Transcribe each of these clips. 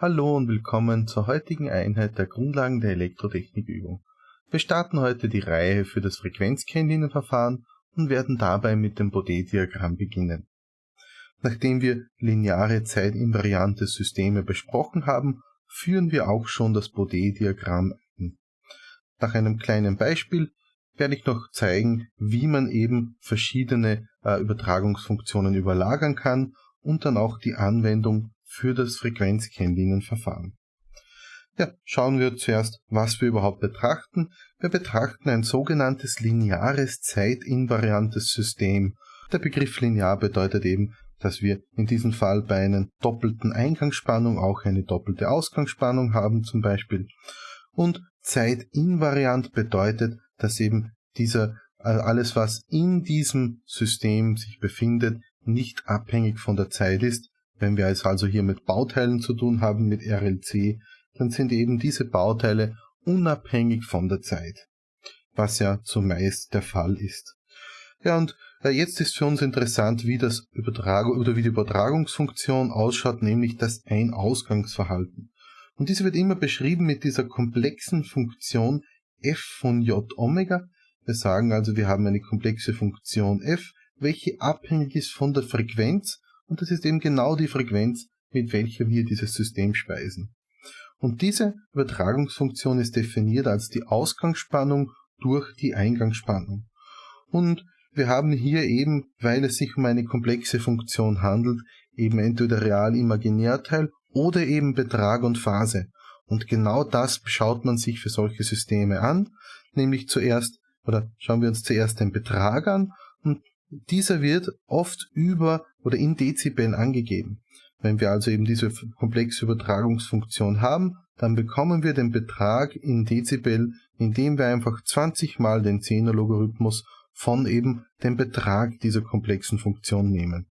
Hallo und willkommen zur heutigen Einheit der Grundlagen der Elektrotechnikübung. Wir starten heute die Reihe für das Frequenzkennlinienverfahren und werden dabei mit dem Bode-Diagramm beginnen. Nachdem wir lineare zeitinvariante Systeme besprochen haben, führen wir auch schon das Bode-Diagramm ein. Nach einem kleinen Beispiel werde ich noch zeigen, wie man eben verschiedene äh, Übertragungsfunktionen überlagern kann und dann auch die Anwendung für das Frequenzkennlinienverfahren. Ja, schauen wir zuerst, was wir überhaupt betrachten. Wir betrachten ein sogenanntes lineares zeitinvariantes System. Der Begriff linear bedeutet eben, dass wir in diesem Fall bei einer doppelten Eingangsspannung auch eine doppelte Ausgangsspannung haben zum Beispiel. Und zeitinvariant bedeutet, dass eben dieser alles, was in diesem System sich befindet, nicht abhängig von der Zeit ist, wenn wir es also hier mit Bauteilen zu tun haben, mit RLC, dann sind eben diese Bauteile unabhängig von der Zeit, was ja zumeist der Fall ist. Ja, und äh, jetzt ist für uns interessant, wie das Übertragung oder wie die Übertragungsfunktion ausschaut, nämlich das Ein-Ausgangsverhalten. Und diese wird immer beschrieben mit dieser komplexen Funktion f von j Omega. Wir sagen also, wir haben eine komplexe Funktion f, welche abhängig ist von der Frequenz und das ist eben genau die Frequenz, mit welcher wir dieses System speisen. Und diese Übertragungsfunktion ist definiert als die Ausgangsspannung durch die Eingangsspannung. Und wir haben hier eben, weil es sich um eine komplexe Funktion handelt, eben entweder Real-Imaginärteil oder eben Betrag und Phase. Und genau das schaut man sich für solche Systeme an, nämlich zuerst, oder schauen wir uns zuerst den Betrag an und dieser wird oft über oder in Dezibel angegeben. Wenn wir also eben diese komplexe Übertragungsfunktion haben, dann bekommen wir den Betrag in Dezibel, indem wir einfach 20 mal den Zehnerlogarithmus von eben dem Betrag dieser komplexen Funktion nehmen.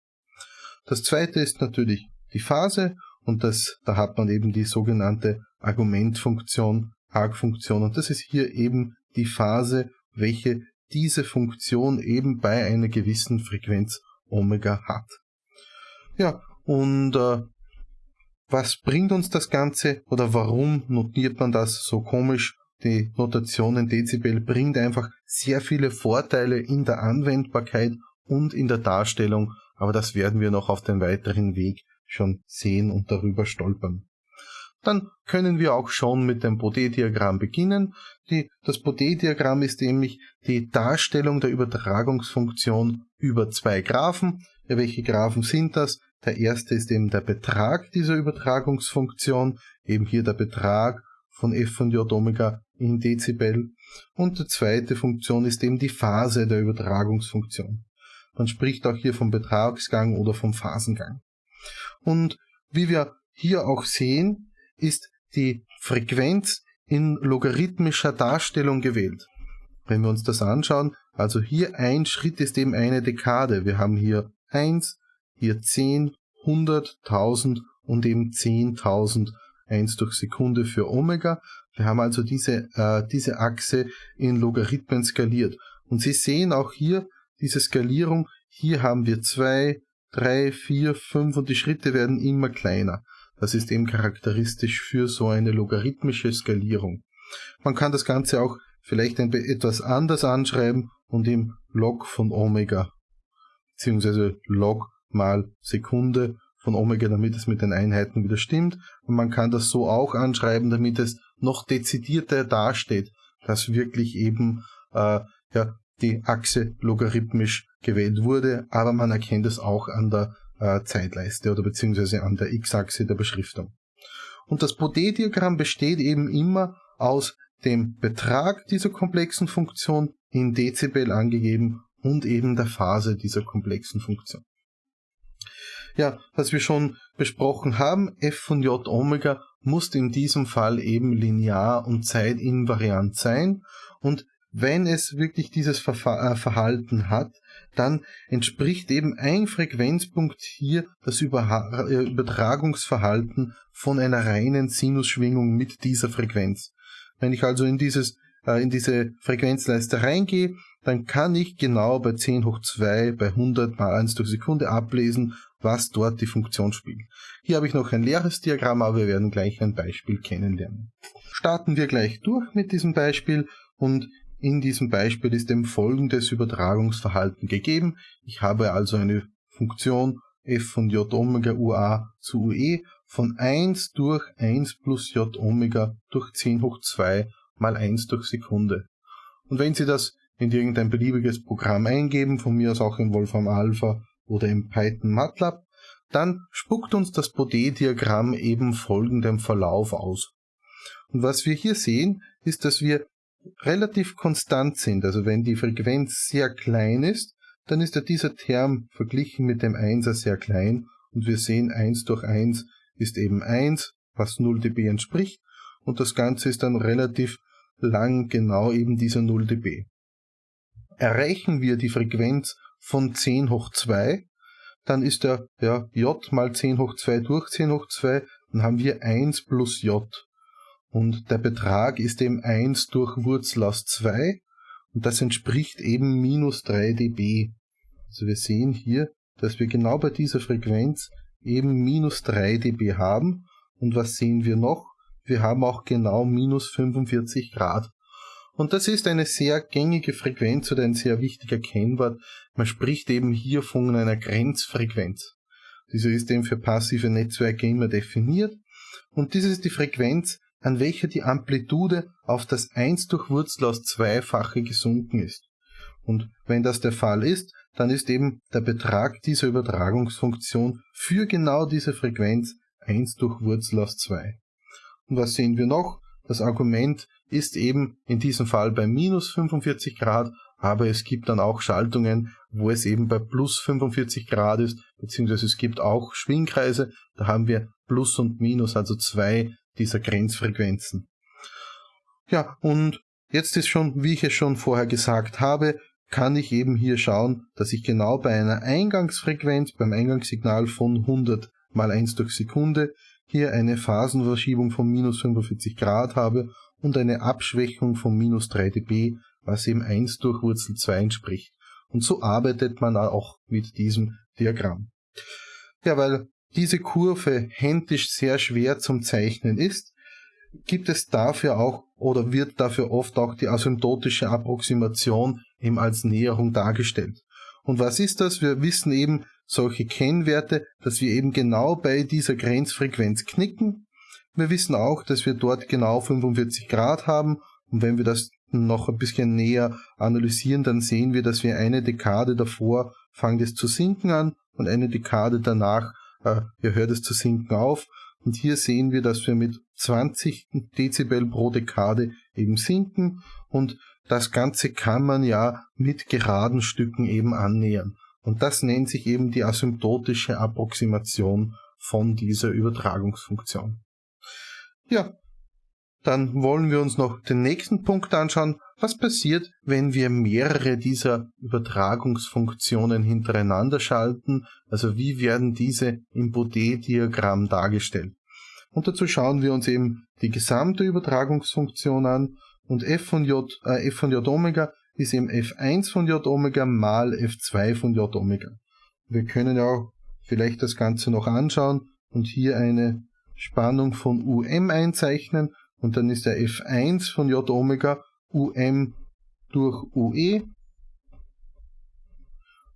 Das zweite ist natürlich die Phase und das, da hat man eben die sogenannte Argumentfunktion, Argfunktion und das ist hier eben die Phase, welche diese Funktion eben bei einer gewissen Frequenz Omega hat. Ja, und äh, was bringt uns das Ganze oder warum notiert man das so komisch? Die Notation in Dezibel bringt einfach sehr viele Vorteile in der Anwendbarkeit und in der Darstellung, aber das werden wir noch auf dem weiteren Weg schon sehen und darüber stolpern dann können wir auch schon mit dem Bode-Diagramm beginnen. Die, das Bode-Diagramm ist nämlich die Darstellung der Übertragungsfunktion über zwei Graphen. Ja, welche Graphen sind das? Der erste ist eben der Betrag dieser Übertragungsfunktion, eben hier der Betrag von f von j Omega in Dezibel. Und die zweite Funktion ist eben die Phase der Übertragungsfunktion. Man spricht auch hier vom Betragsgang oder vom Phasengang. Und wie wir hier auch sehen, ist die Frequenz in logarithmischer Darstellung gewählt. Wenn wir uns das anschauen, also hier ein Schritt ist eben eine Dekade. Wir haben hier 1, hier 10, 100, 1000 und eben 10.000 1 durch Sekunde für Omega. Wir haben also diese, äh, diese Achse in Logarithmen skaliert. Und Sie sehen auch hier diese Skalierung. Hier haben wir 2, 3, 4, 5 und die Schritte werden immer kleiner. Das ist eben charakteristisch für so eine logarithmische Skalierung. Man kann das Ganze auch vielleicht etwas anders anschreiben und im Log von Omega, beziehungsweise Log mal Sekunde von Omega, damit es mit den Einheiten wieder stimmt. Und man kann das so auch anschreiben, damit es noch dezidierter dasteht, dass wirklich eben äh, ja, die Achse logarithmisch gewählt wurde, aber man erkennt es auch an der äh, Zeitleiste oder beziehungsweise an der X-Achse der Beschriftung. Und das Bode-Diagramm besteht eben immer aus dem Betrag dieser komplexen Funktion in Dezibel angegeben und eben der Phase dieser komplexen Funktion. Ja, was wir schon besprochen haben, f von j Omega muss in diesem Fall eben linear und zeitinvariant sein und wenn es wirklich dieses äh, Verhalten hat, dann entspricht eben ein Frequenzpunkt hier das äh, Übertragungsverhalten von einer reinen Sinusschwingung mit dieser Frequenz. Wenn ich also in dieses äh, in diese Frequenzleiste reingehe, dann kann ich genau bei 10 hoch 2 bei 100 mal 1 durch Sekunde ablesen, was dort die Funktion spielt. Hier habe ich noch ein leeres Diagramm, aber wir werden gleich ein Beispiel kennenlernen. Starten wir gleich durch mit diesem Beispiel und in diesem Beispiel ist dem folgendes Übertragungsverhalten gegeben. Ich habe also eine Funktion f von j Omega ua zu ue von 1 durch 1 plus j Omega durch 10 hoch 2 mal 1 durch Sekunde. Und wenn Sie das in irgendein beliebiges Programm eingeben, von mir aus auch in Wolfram Alpha oder im Python MATLAB, dann spuckt uns das Bode-Diagramm eben folgendem Verlauf aus. Und was wir hier sehen, ist, dass wir relativ konstant sind. Also wenn die Frequenz sehr klein ist, dann ist ja dieser Term verglichen mit dem 1er sehr klein und wir sehen 1 durch 1 ist eben 1, was 0 dB entspricht und das Ganze ist dann relativ lang genau eben dieser 0 dB. Erreichen wir die Frequenz von 10 hoch 2, dann ist der ja, j mal 10 hoch 2 durch 10 hoch 2, dann haben wir 1 plus j. Und der Betrag ist eben 1 durch Wurzel aus 2 und das entspricht eben minus 3 dB. Also wir sehen hier, dass wir genau bei dieser Frequenz eben minus 3 dB haben. Und was sehen wir noch? Wir haben auch genau minus 45 Grad. Und das ist eine sehr gängige Frequenz oder ein sehr wichtiger Kennwort. Man spricht eben hier von einer Grenzfrequenz. Diese ist eben für passive Netzwerke immer definiert. Und dies ist die Frequenz, an welcher die Amplitude auf das 1 durch Wurzel aus zweifache gesunken ist. Und wenn das der Fall ist, dann ist eben der Betrag dieser Übertragungsfunktion für genau diese Frequenz 1 durch Wurzel aus 2. Und was sehen wir noch? Das Argument ist eben in diesem Fall bei minus 45 Grad, aber es gibt dann auch Schaltungen, wo es eben bei plus 45 Grad ist, beziehungsweise es gibt auch Schwingkreise, da haben wir plus und minus, also zwei dieser Grenzfrequenzen. Ja, und jetzt ist schon, wie ich es schon vorher gesagt habe, kann ich eben hier schauen, dass ich genau bei einer Eingangsfrequenz, beim Eingangssignal von 100 mal 1 durch Sekunde, hier eine Phasenverschiebung von minus 45 Grad habe und eine Abschwächung von minus 3 dB, was eben 1 durch Wurzel 2 entspricht. Und so arbeitet man auch mit diesem Diagramm. Ja, weil diese Kurve händisch sehr schwer zum Zeichnen ist, gibt es dafür auch oder wird dafür oft auch die asymptotische Approximation eben als Näherung dargestellt. Und was ist das? Wir wissen eben solche Kennwerte, dass wir eben genau bei dieser Grenzfrequenz knicken. Wir wissen auch, dass wir dort genau 45 Grad haben und wenn wir das noch ein bisschen näher analysieren, dann sehen wir, dass wir eine Dekade davor fangen es zu sinken an und eine Dekade danach äh, hört es zu sinken auf. Und hier sehen wir, dass wir mit 20 Dezibel pro Dekade eben sinken und das Ganze kann man ja mit geraden Stücken eben annähern. Und das nennt sich eben die asymptotische Approximation von dieser Übertragungsfunktion. Ja, dann wollen wir uns noch den nächsten Punkt anschauen. Was passiert, wenn wir mehrere dieser Übertragungsfunktionen hintereinander schalten? Also wie werden diese im Bode-Diagramm dargestellt? Und dazu schauen wir uns eben die gesamte Übertragungsfunktion an und f von j, äh, f von j Omega ist eben f1 von j Omega mal f2 von j Omega. Wir können ja auch vielleicht das Ganze noch anschauen und hier eine Spannung von um einzeichnen und dann ist der f1 von j Omega um durch ue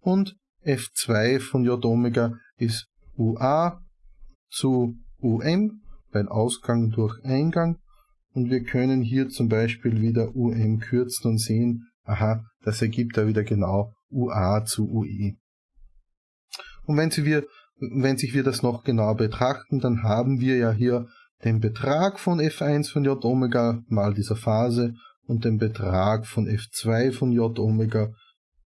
und f2 von j Omega ist ua zu um, weil Ausgang durch Eingang und wir können hier zum Beispiel wieder um kürzen und sehen, aha, das ergibt da wieder genau ua zu ue. Und wenn, Sie wir, wenn sich wir das noch genauer betrachten, dann haben wir ja hier den Betrag von f1 von j Omega mal dieser Phase und den Betrag von f2 von j Omega,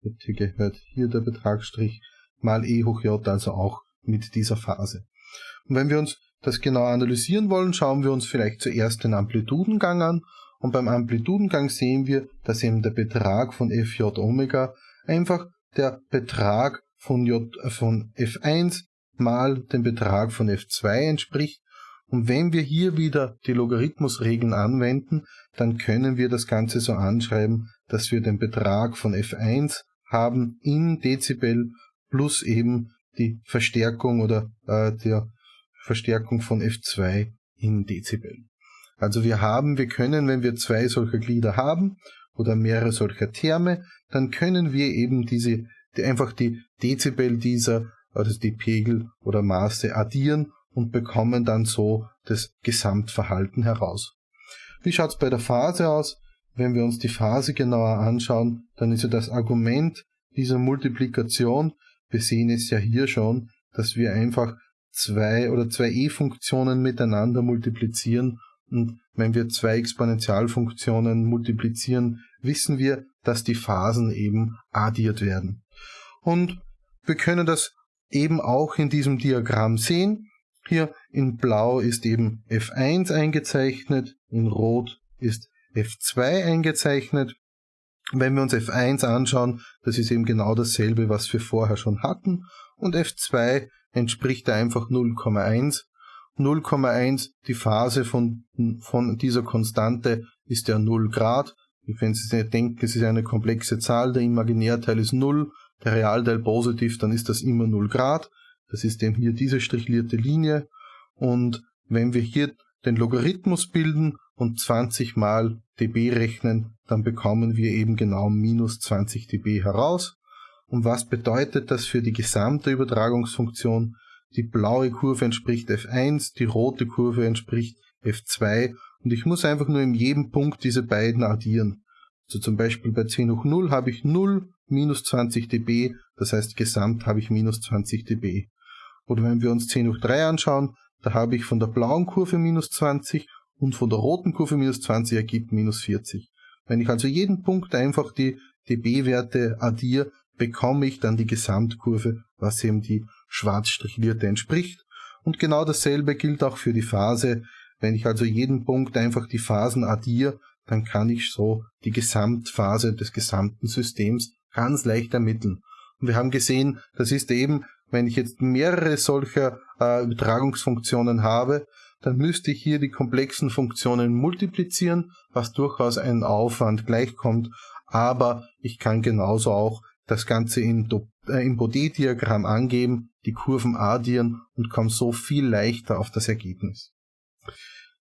hier gehört hier der Betragsstrich, mal e hoch j, also auch mit dieser Phase. Und wenn wir uns das genau analysieren wollen, schauen wir uns vielleicht zuerst den Amplitudengang an und beim Amplitudengang sehen wir, dass eben der Betrag von fj Omega einfach der Betrag von, J, äh, von f1 mal dem Betrag von f2 entspricht und wenn wir hier wieder die Logarithmusregeln anwenden, dann können wir das Ganze so anschreiben, dass wir den Betrag von F1 haben in Dezibel plus eben die Verstärkung oder äh, der Verstärkung von F2 in Dezibel. Also wir haben, wir können, wenn wir zwei solcher Glieder haben oder mehrere solcher Terme, dann können wir eben diese, die, einfach die Dezibel dieser, also die Pegel oder Maße addieren und bekommen dann so das Gesamtverhalten heraus. Wie schaut's bei der Phase aus? Wenn wir uns die Phase genauer anschauen, dann ist ja das Argument dieser Multiplikation, wir sehen es ja hier schon, dass wir einfach zwei oder zwei e-Funktionen miteinander multiplizieren und wenn wir zwei Exponentialfunktionen multiplizieren, wissen wir, dass die Phasen eben addiert werden. Und wir können das eben auch in diesem Diagramm sehen. Hier in blau ist eben F1 eingezeichnet, in rot ist F2 eingezeichnet. Wenn wir uns F1 anschauen, das ist eben genau dasselbe, was wir vorher schon hatten. Und F2 entspricht einfach 0,1. 0,1, die Phase von, von dieser Konstante ist ja 0 Grad. Wenn Sie denken, es ist eine komplexe Zahl, der Imaginärteil ist 0, der Realteil positiv, dann ist das immer 0 Grad. Das ist eben hier diese strichlierte Linie. Und wenn wir hier den Logarithmus bilden und 20 mal dB rechnen, dann bekommen wir eben genau minus 20 dB heraus. Und was bedeutet das für die gesamte Übertragungsfunktion? Die blaue Kurve entspricht F1, die rote Kurve entspricht F2 und ich muss einfach nur in jedem Punkt diese beiden addieren. Also zum Beispiel bei 10 hoch 0 habe ich 0 minus 20 dB, das heißt gesamt habe ich minus 20 dB. Oder wenn wir uns 10 hoch 3 anschauen, da habe ich von der blauen Kurve minus 20 und von der roten Kurve minus 20 ergibt minus 40. Wenn ich also jeden Punkt einfach die dB-Werte addiere, bekomme ich dann die Gesamtkurve, was eben die schwarz strichlierte entspricht. Und genau dasselbe gilt auch für die Phase. Wenn ich also jeden Punkt einfach die Phasen addiere, dann kann ich so die Gesamtphase des gesamten Systems ganz leicht ermitteln. Und wir haben gesehen, das ist eben, wenn ich jetzt mehrere solcher äh, Übertragungsfunktionen habe, dann müsste ich hier die komplexen Funktionen multiplizieren, was durchaus einen Aufwand gleichkommt, aber ich kann genauso auch das Ganze im, äh, im Bode-Diagramm angeben, die Kurven addieren und komme so viel leichter auf das Ergebnis.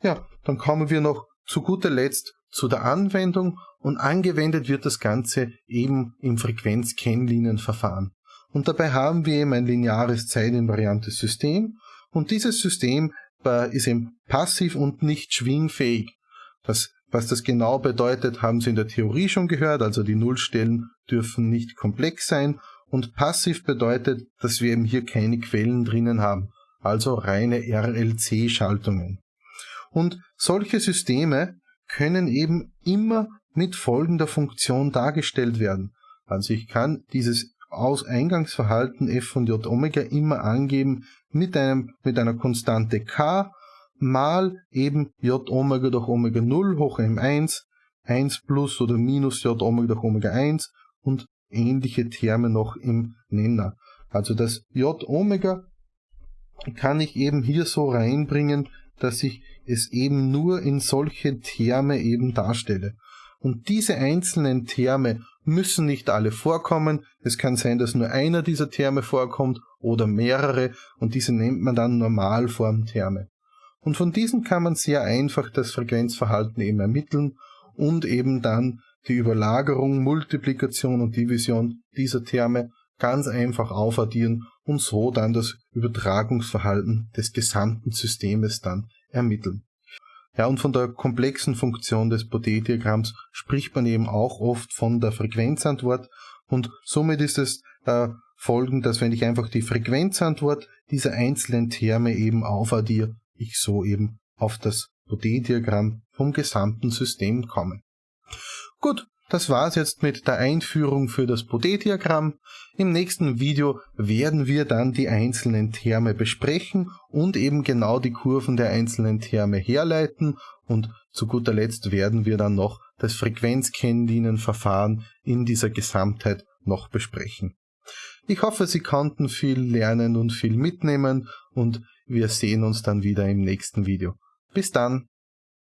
Ja, dann kommen wir noch zu guter Letzt zu der Anwendung und angewendet wird das Ganze eben im Frequenzkennlinienverfahren. Und dabei haben wir eben ein lineares zeitinvariantes System und dieses System äh, ist eben passiv und nicht schwingfähig. Das, was das genau bedeutet, haben Sie in der Theorie schon gehört, also die Nullstellen dürfen nicht komplex sein und passiv bedeutet, dass wir eben hier keine Quellen drinnen haben, also reine RLC-Schaltungen. Und solche Systeme können eben immer mit folgender Funktion dargestellt werden. Also ich kann dieses Aus-Eingangsverhalten f von j Omega immer angeben mit, einem, mit einer Konstante k mal eben j Omega durch Omega 0 hoch m1, 1 plus oder minus j Omega durch Omega 1 und ähnliche Terme noch im Nenner. Also das j Omega kann ich eben hier so reinbringen, dass ich es eben nur in solche Terme eben darstelle. Und diese einzelnen Terme müssen nicht alle vorkommen. Es kann sein, dass nur einer dieser Terme vorkommt oder mehrere und diese nennt man dann Normalformterme. Und von diesen kann man sehr einfach das Frequenzverhalten eben ermitteln und eben dann die Überlagerung, Multiplikation und Division dieser Terme ganz einfach aufaddieren und so dann das Übertragungsverhalten des gesamten Systems dann ermitteln. Ja, und von der komplexen Funktion des Bode-Diagramms spricht man eben auch oft von der Frequenzantwort und somit ist es äh, folgend, dass wenn ich einfach die Frequenzantwort dieser einzelnen Terme eben aufaddiere, ich so eben auf das Bode-Diagramm vom gesamten System komme. Gut, das war's jetzt mit der Einführung für das Bode-Diagramm. Im nächsten Video werden wir dann die einzelnen Terme besprechen und eben genau die Kurven der einzelnen Terme herleiten und zu guter Letzt werden wir dann noch das Frequenzkennlinienverfahren in dieser Gesamtheit noch besprechen. Ich hoffe, Sie konnten viel lernen und viel mitnehmen und wir sehen uns dann wieder im nächsten Video. Bis dann!